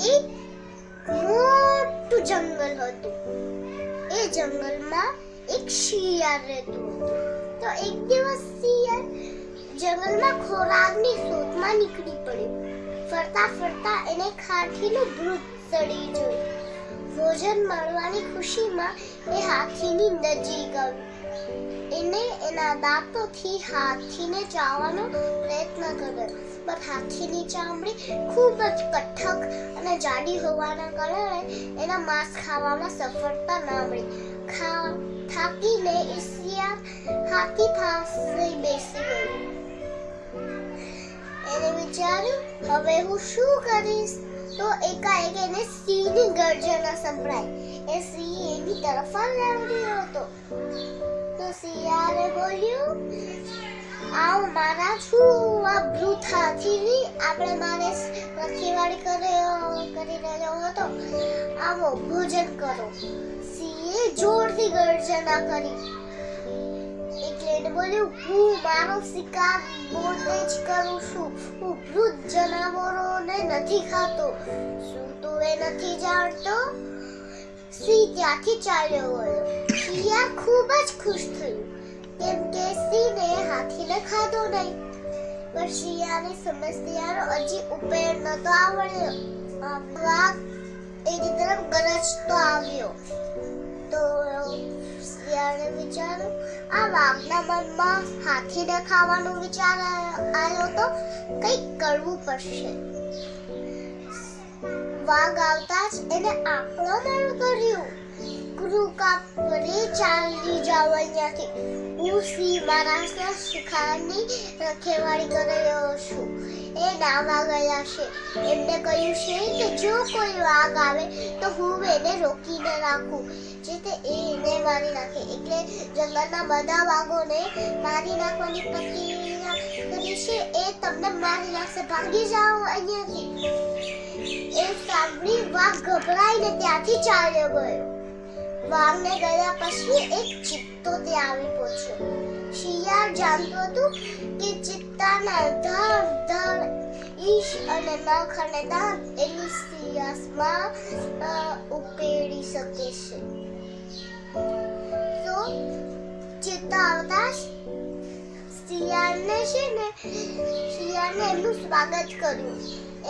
એક મોટું જંગલ હતું. એ જંગલમાં એક શિયાળ રહેતું હતું. તો એક દિવસ શિયાળ જંગલમાં ખોરાકની શોધમાં નીકળી પડ્યો. ફરતા ફરતા એને ખાઠીનું ભૂત સડી જોયું. ભોજન મળવાની ખુશીમાં એ હાથીની નજીક આવ્યો એને એના દાંતોથી હાથીને ચાવવાનો પ્રયત્ન કર્યો. પણ હાથીની ચામડી ખૂબ જ કઠક અને જાડી હોવાના કારણે એના માંસ ખાવામાં સફળતા ન મળી. ખા, થાકીને એ હાથી પાસે બેસી ગયો. એને વિચાર્યું, હવે હું શું કરીશ? તો એકાએક એને સિંહની ગર્જના સંભળાઈ. એ સિંહ એની તરફ જ આવી રહ્યો હતો. બોલ્યું? આવ મારા છું આ બ્રુથા હાથીની આપણે મારે રખેવાળી કર્યો, કરી રહ્યો હતો. આવો ભોજન કરો. સિંહે જોરથી ગર્જના કરી. એટલે બોલ્યું, હું મારો શિકાર પોતે જ કરું છું. હું વૃદ્ધ જનાવરોને નથી ખાતો. શું તું એ નથી જાણતો? સિંહ ત્યાંથી ચાલ્યો ગયો. શિયાળ ખૂબ જ ખુશ થયું. સિંહને હાથીને ખાધો નહીં. પણ શિયાળી સમસ્યાનો હજી ઉપાય નતો આવડ્યો. વાઘ એની તરફ ગરજતો આવ્યો. તો શિયાળે વિચાર્યું, આ વાઘના મનમાં હાથીને ખાવાનો વિચાર આવ્યો તો કંઈક કરવું પડશે. વાઘ આવતા જ એને આક્રમણ કર્યું. કૃકા પરે ચાલી જાવ અહીંયાથી હું શ્રી મારા શિખાની રખેવાળી કરી રહ્યો છું એ નાવા ગયા છે એમને કહ્યું છે કે જો કોઈ વાઘ આવે તો હું એને રોકીને રાખું જેથી એ એને મારી નાખે એટલે જંગલના બધા વાઘોને મારી નાખવાની પ્રક્રિયા કરી છે એ તમને મારી નાખશે ભાગી જાઓ અહીંયાથી એ સાંભળી વાઘ ગભરાઈને ત્યાંથી ચાલ્યો ગયો વાઘને ગયા પછી એક ચિત્તો ત્યાં આવી પહોંચ્યો. શિયાળ જાણતું હતું કે ચિત્તાના ધર ધર, ઈશ અને નખ અને દાંત એની સિયાસમાં ઉપેડી શકે છે. તો ચિત્તા આવતા શિયાળને છે ને, શિયાળને એમનું સ્વાગત કર્યું.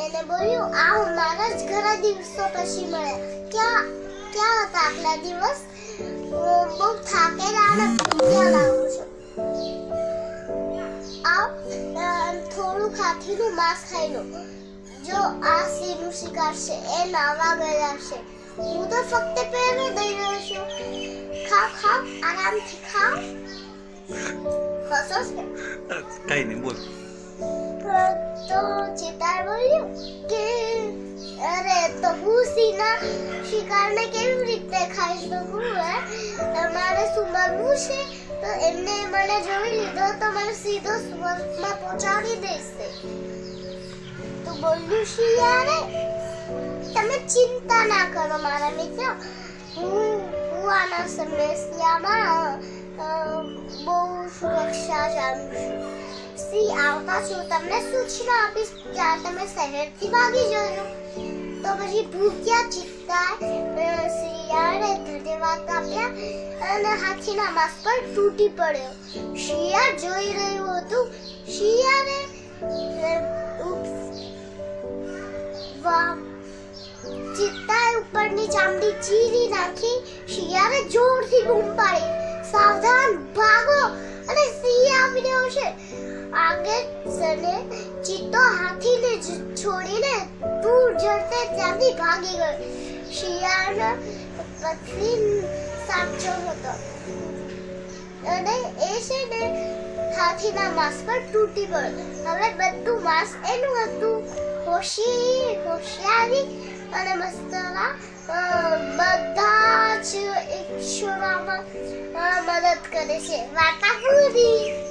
એને બોલ્યું આ મારા જ ઘણા દિવસો પછી મળ્યા. ક્યાં ક્યાં હતા. આટલા દિવસ હું બહુ થાકેલા અને ભૂખ્યા લાગુ છું. આ થોડું ખાખીનું માંસ ખાઈ લો જો આ સિંહનું શિકાર છે એ નાવા ગયા છે. હું તો ફક્ત પહેરો દઈ રહ્યો છું. ખાવ ખાવ આરામથી ખાવ હસો છે કઈ નહીં બોલ. તો ચિતાર બોલ્યું? સિંહના શિકારને કેવી રીતે ખાઈ શકું હે શું બનવું છે, તો એમને મને જોઈ લીધો, તો મને સીધો સુમરમાં પહોંચાડી દેશે. તો બોલ્યું શિયારે તમે ચિંતા ના કરો મારા મિત્ર. હું હું આના સમસ્યામાં બહુ સુરક્ષા જાણું છું. સી, આવતા છું તમને સૂચના આપીશ, જ્યાં તમે શહેરથી ભાગી જજો તો પછી ભૂખ્યા ચિત્તા શિયાળે ધન્યવાદ આપ્યા અને હાથીના માંસ પર તૂટી પડ્યો. શિયાળ જોઈ રહ્યું હતું. શિયાળે ચિત્તાએ ઉપરની ચામડી ચીરી નાખી શિયાળે જોરથી બૂમ પાડી. સાવધાન ભાગો અને સિંહ આવી રહ્યો છે. આગળ સને ચિત્તો હાથીને ત્યાંથી ભાગી ગયો શિયાળ પથરી સાચો હતો અને એ છે ને હાથીના માંસ પર તૂટી પડ્યો હવે બધું માંસ એનું હતું હોશી હોશિયારી અને મસ્તરા બધા જ ઈશ્વરમાં મદદ કરે છે વાર્તા પૂરી